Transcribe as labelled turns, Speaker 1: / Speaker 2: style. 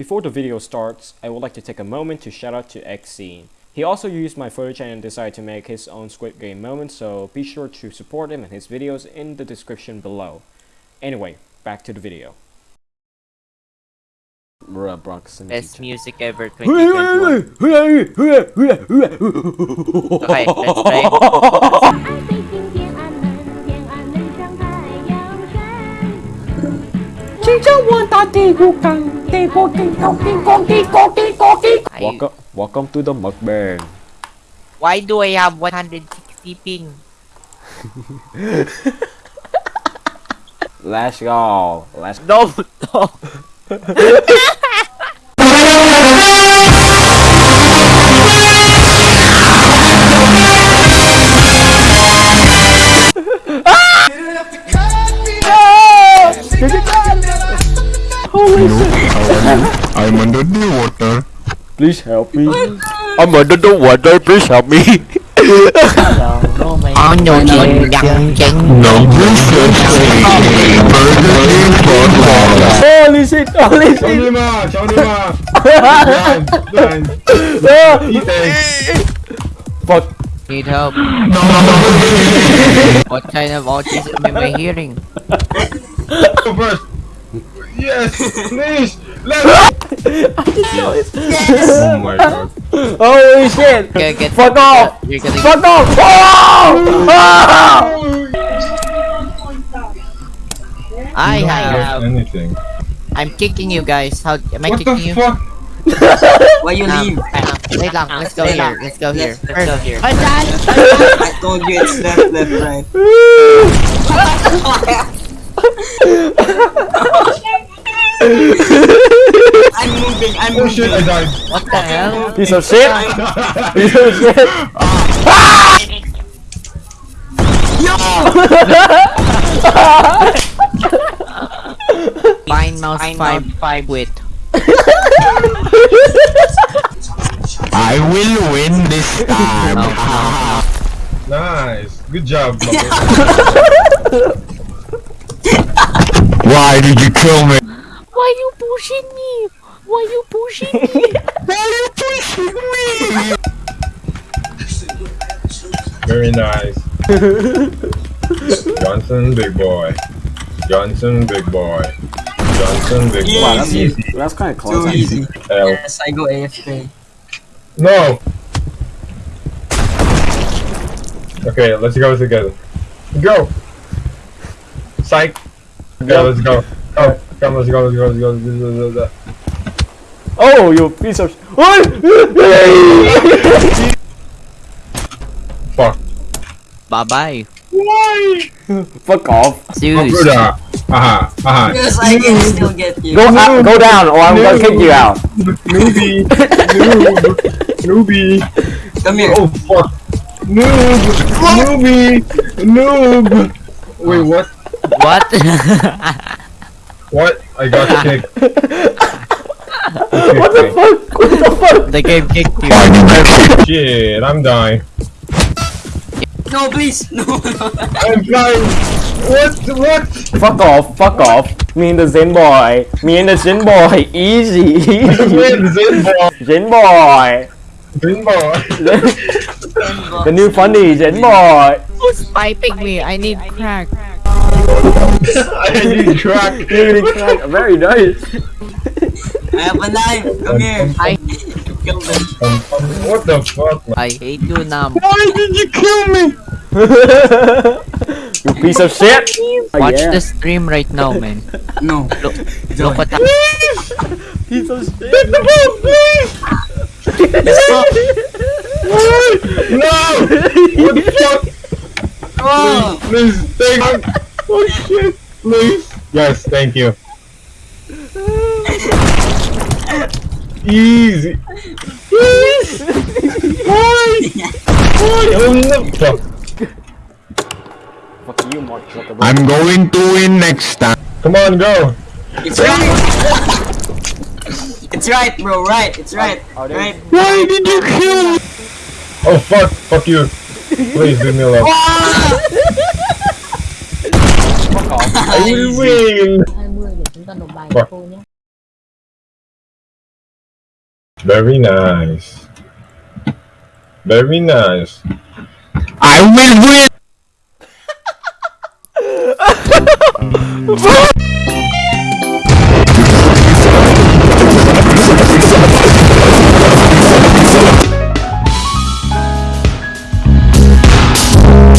Speaker 1: Before the video starts, I would like to take a moment to shout out to Xscene. He also used my footage and decided to make his own Squid Game moment, so be sure to support him and his videos in the description below. Anyway, back to the video.
Speaker 2: Best music ever okay, let's play.
Speaker 1: Welcome, welcome to the mukbang.
Speaker 2: Why do I have 160 ping?
Speaker 1: let's go. Let's.
Speaker 2: No, no.
Speaker 3: murdered the water.
Speaker 1: Please help me.
Speaker 3: I'm under the water. Please help me.
Speaker 2: Có no, no, no, no,
Speaker 3: No please help me Murder the water
Speaker 1: Holy shit, holy shit
Speaker 4: Cháu đi mà, cháu đi mà Đoàn,
Speaker 1: đoàn
Speaker 4: Ý tề
Speaker 1: Fuck
Speaker 2: Need help. No, no, no. what kind of autism am I hearing? Yes, please, let me.
Speaker 4: go first. Yes, please, let's. Oh my god.
Speaker 1: Holy shit!
Speaker 2: Okay, get
Speaker 1: Fuck off!
Speaker 2: You're gonna
Speaker 1: Fuck off! Oh! Ah!
Speaker 2: I have.
Speaker 4: anything.
Speaker 2: I'm kicking you guys. How am I
Speaker 4: What
Speaker 2: kicking
Speaker 4: the
Speaker 2: you?
Speaker 4: fuck?
Speaker 5: Why you
Speaker 2: Um,
Speaker 5: leave?
Speaker 2: um, wait lang. Let's go here. Let's go here.
Speaker 5: Let's go here.
Speaker 2: First-
Speaker 5: I told you it's left, left, right. I'm moving, I'm
Speaker 4: Oh shit, I died.
Speaker 2: What the hell?
Speaker 1: Piece of shit! Piece of shit! Ah. Yo!
Speaker 2: Fine mouse five five with.
Speaker 3: I will win this time.
Speaker 4: Nice, good job. Mother.
Speaker 3: Why did you kill me?
Speaker 2: Why you pushing me? Why are you pushing me?
Speaker 4: why are Very nice. Johnson, big boy. Johnson, big boy. Johnson, big boy.
Speaker 1: Wow, that's,
Speaker 4: Easy.
Speaker 1: that's kind of
Speaker 5: Too
Speaker 1: close.
Speaker 5: easy.
Speaker 4: L.
Speaker 5: Yes, I go AFK.
Speaker 4: No. Okay, let's go together. Go. Psych. Yeah, let's go. Go. Come, let's go. Let's go. Let's go. Let's go. Let's go.
Speaker 1: Oh, you piece of sh-
Speaker 4: Fuck.
Speaker 2: Bye bye.
Speaker 1: Fuck off.
Speaker 2: Zeus.
Speaker 4: Bruda. Aha. Aha.
Speaker 5: Yes, I can still get you.
Speaker 1: Go out, go down or I'm gonna kick you out.
Speaker 4: Newbie. Noob. Newbie.
Speaker 5: Come here.
Speaker 4: Oh fuck. Noob. Newbie. Noob. Wait, what?
Speaker 2: What?
Speaker 4: What? I got kicked.
Speaker 1: What the fuck? What the fuck?
Speaker 2: the game kicked you.
Speaker 3: Why did you kill
Speaker 4: Shit, I'm dying.
Speaker 5: No, please. No, no.
Speaker 4: I'm dying. What? What?
Speaker 1: Fuck off, fuck off. Me and the Zen boy. Me and the Zen boy. Easy, easy.
Speaker 4: Win, Zinball.
Speaker 1: Zen boy.
Speaker 4: Zinball.
Speaker 1: The new funny Zen boy.
Speaker 2: Who's piping me? I need crack.
Speaker 4: I need crack.
Speaker 1: Really crack. Very nice.
Speaker 5: I have a knife. Come here.
Speaker 2: I
Speaker 5: Kill them.
Speaker 4: Um, um, what the fuck? man?
Speaker 2: I hate you, Nam.
Speaker 4: Why did you kill me?
Speaker 1: you piece of shit.
Speaker 2: Watch
Speaker 1: yeah.
Speaker 2: the stream right now, man.
Speaker 5: No.
Speaker 2: Look, look what that.
Speaker 1: Piece of shit.
Speaker 4: Get the ball, please! no! What the fuck?
Speaker 5: Oh.
Speaker 4: Please, thank you. Oh shit, please. Yes, thank you. Easy. Please. Why? Why? Oh no. Fuck.
Speaker 1: Fuck you, Mark Zuckerberg.
Speaker 3: I'm going to win next time.
Speaker 4: Come on, go.
Speaker 5: It's right. It's right, bro. Right. It's right.
Speaker 1: Are
Speaker 5: Right.
Speaker 3: Why did you kill me?
Speaker 4: Oh fuck, fuck you. Please leave me alone.
Speaker 1: Fuck off.
Speaker 4: I will win.
Speaker 6: 20 để chúng ta nộp bài cho cô nhé
Speaker 4: very nice. Very nice.
Speaker 3: I will win!